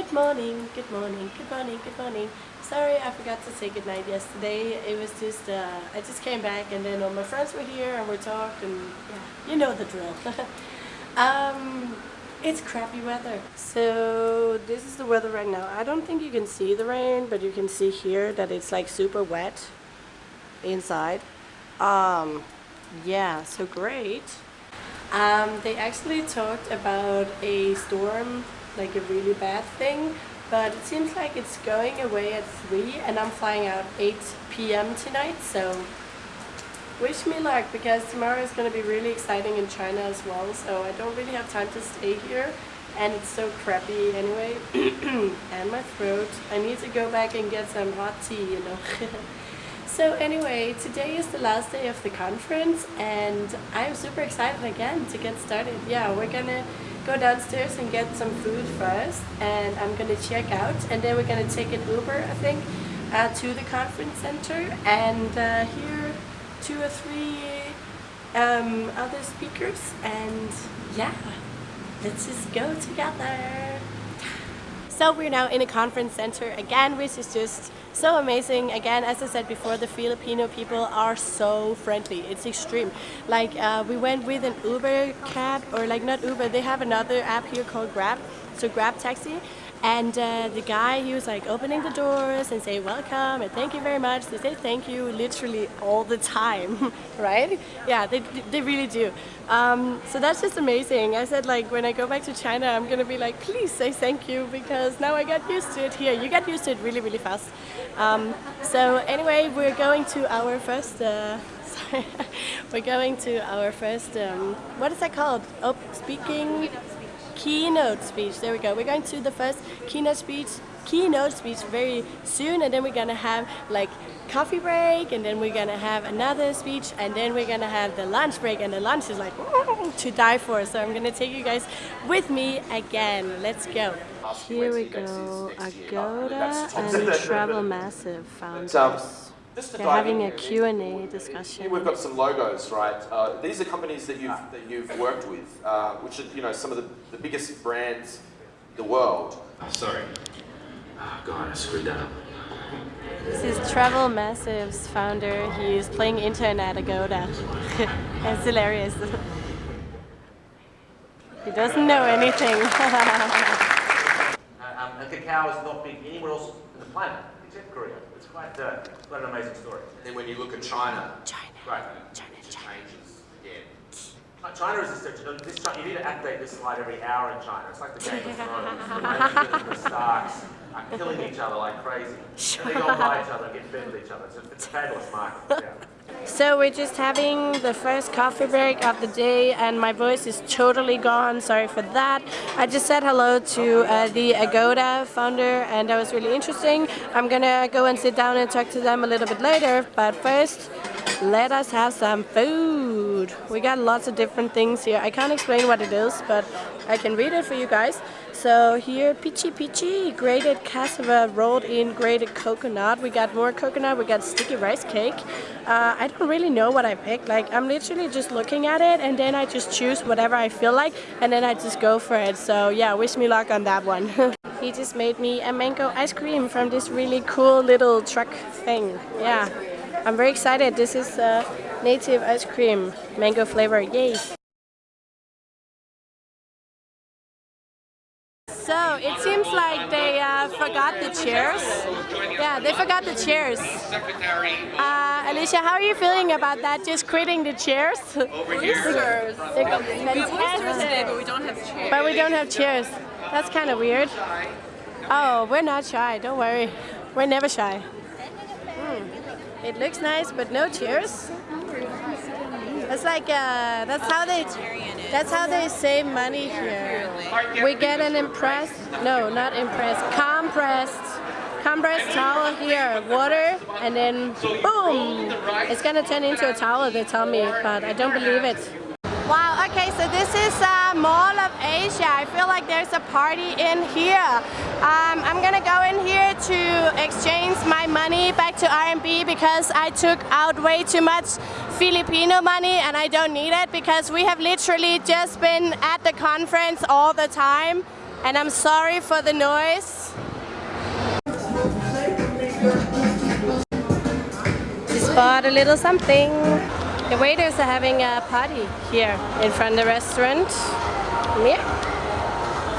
Good morning, good morning, good morning, good morning. Sorry, I forgot to say goodnight yesterday. It was just, uh, I just came back and then all my friends were here and we talked and yeah, you know the drill. um, it's crappy weather. So this is the weather right now. I don't think you can see the rain, but you can see here that it's like super wet inside. Um, yeah, so great. Um, they actually talked about a storm, like a really bad thing, but it seems like it's going away at 3 and I'm flying out 8 p.m. tonight, so wish me luck because tomorrow is going to be really exciting in China as well, so I don't really have time to stay here and it's so crappy anyway, and my throat. I need to go back and get some hot tea, you know. So anyway, today is the last day of the conference and I'm super excited again to get started. Yeah, we're gonna go downstairs and get some food first and I'm gonna check out and then we're gonna take an Uber, I think, uh, to the conference center and uh, hear two or three um, other speakers and yeah, let's just go together. So we're now in a conference center again, which is just so amazing. Again, as I said before, the Filipino people are so friendly. It's extreme. Like uh, we went with an Uber cab, or like not Uber, they have another app here called Grab, so Grab Taxi. And uh, the guy, he was like opening the doors and say welcome and thank you very much. They say thank you literally all the time, right? Yeah, they, they really do. Um, so that's just amazing. I said like when I go back to China, I'm gonna be like, please say thank you because now I got used to it here. You get used to it really, really fast. Um, so anyway, we're going to our first, uh, sorry, we're going to our first, um, what is that called? Oh, speaking? Keynote speech. There we go. We're going to the first keynote speech keynote speech very soon and then we're gonna have like coffee break and then we're gonna have another speech and then we're gonna have the lunch break and the lunch is like to die for. So I'm gonna take you guys with me again. Let's go. Here we go. Agoda and Travel Massive founders they're having a Q&A discussion. Here we've got some logos, right? Uh, these are companies that you've, that you've worked with, uh, which are you know, some of the, the biggest brands in the world. Oh, sorry. Oh, God, I screwed that up. This is Travel Massive's founder. He's is playing Internet Agoda. it's hilarious. he doesn't know anything. uh, um, and Kakao is not big anywhere else on the planet except Korea It's quite, uh, quite an amazing story. And then when you look at China, China, right, China, it China. changes again. China is a you, this, you need to update this slide every hour in China. It's like the Game of Thrones. the Starks are killing each other like crazy. And they go by each other and get fed with each other. It's a, it's a fabulous market. Yeah. So we're just having the first coffee break of the day and my voice is totally gone, sorry for that. I just said hello to uh, the Agoda founder and that was really interesting. I'm gonna go and sit down and talk to them a little bit later, but first let us have some food. We got lots of different things here. I can't explain what it is, but I can read it for you guys. So here, pichi-pichi, grated cassava rolled in grated coconut. We got more coconut, we got sticky rice cake. Uh, I don't really know what I picked. Like, I'm literally just looking at it and then I just choose whatever I feel like and then I just go for it. So yeah, wish me luck on that one. he just made me a mango ice cream from this really cool little truck thing. Yeah, I'm very excited. This is uh, native ice cream, mango flavor, yay! So it seems like they uh, forgot the chairs. Yeah, they forgot the chairs. Uh, Alicia, how are you feeling about that? Just quitting the chairs? Today, but we don't have chairs. But we don't have chairs. That's kind of weird. Oh, we're not shy. Don't worry. We're never shy. It looks nice, but no chairs. That's like uh, that's how they that's how they save money here. We get an impressed no, not impressed, compressed compressed towel here, water, and then boom! It's gonna turn into a towel, they tell me, but I don't believe it. Wow, okay, so this is uh, Mall of Asia. I feel like there's a party in here. Um, I'm gonna go in here to exchange my money back to RMB because I took out way too much Filipino money and I don't need it because we have literally just been at the conference all the time. And I'm sorry for the noise. Just bought a little something. The waiters are having a party here in front of the restaurant. Yeah.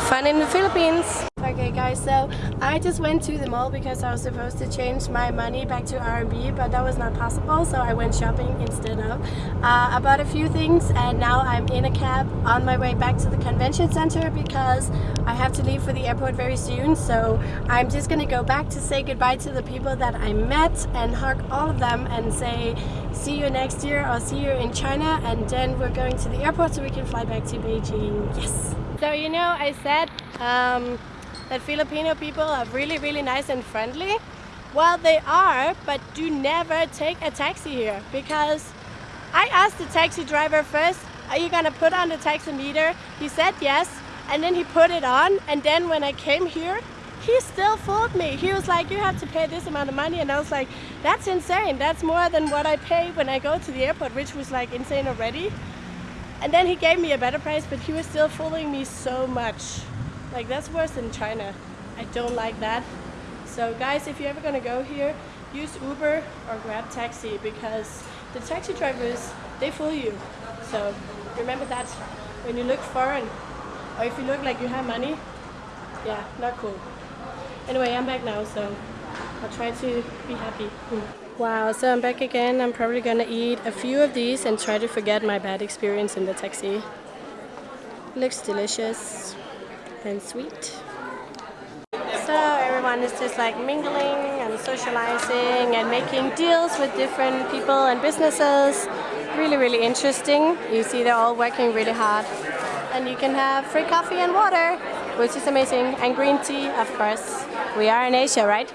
Fun in the Philippines. Okay guys, so I just went to the mall because I was supposed to change my money back to RMB, but that was not possible, so I went shopping instead of. Uh, I bought a few things and now I'm in a cab on my way back to the convention center because I have to leave for the airport very soon, so I'm just gonna go back to say goodbye to the people that I met and hug all of them and say see you next year or see you in China and then we're going to the airport so we can fly back to Beijing. Yes! So you know I said um, that Filipino people are really really nice and friendly. Well they are but do never take a taxi here because I asked the taxi driver first are you gonna put on the taxi meter? He said yes and then he put it on and then when I came here he still fooled me. He was like, you have to pay this amount of money. And I was like, that's insane. That's more than what I pay when I go to the airport, which was like insane already. And then he gave me a better price, but he was still fooling me so much. Like that's worse than China. I don't like that. So guys, if you're ever gonna go here, use Uber or grab taxi because the taxi drivers, they fool you. So remember that when you look foreign or if you look like you have money, yeah, not cool. Anyway, I'm back now, so I'll try to be happy. Wow, so I'm back again. I'm probably gonna eat a few of these and try to forget my bad experience in the taxi. Looks delicious and sweet. So everyone is just like mingling and socializing and making deals with different people and businesses. Really, really interesting. You see they're all working really hard. And you can have free coffee and water, which is amazing. And green tea, of course. We are in Asia, right?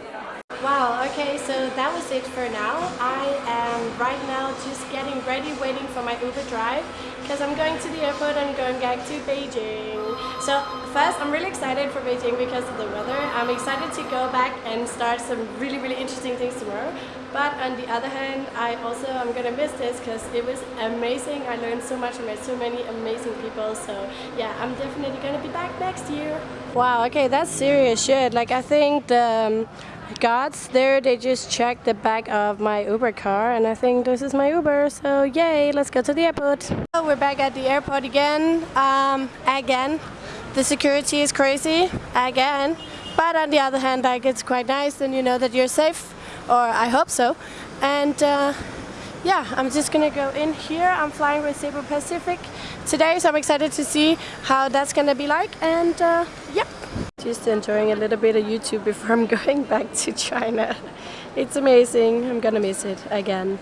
Wow, okay, so that was it for now. I am right now just getting ready, waiting for my Uber drive because I'm going to the airport and going back to Beijing. So first, I'm really excited for Beijing because of the weather. I'm excited to go back and start some really, really interesting things tomorrow. But on the other hand, I also am gonna miss this because it was amazing. I learned so much and met so many amazing people. So yeah, I'm definitely gonna be back next year. Wow, okay, that's serious shit. Like I think the um, guards there, they just checked the back of my Uber car and I think this is my Uber. So yay, let's go to the airport. So we're back at the airport again. Um, again. The security is crazy. Again. But on the other hand, like it's quite nice and you know that you're safe. Or I hope so. And uh, yeah, I'm just gonna go in here. I'm flying with Cebu Pacific today, so I'm excited to see how that's gonna be like. And uh, yep, just enjoying a little bit of YouTube before I'm going back to China. It's amazing. I'm gonna miss it again.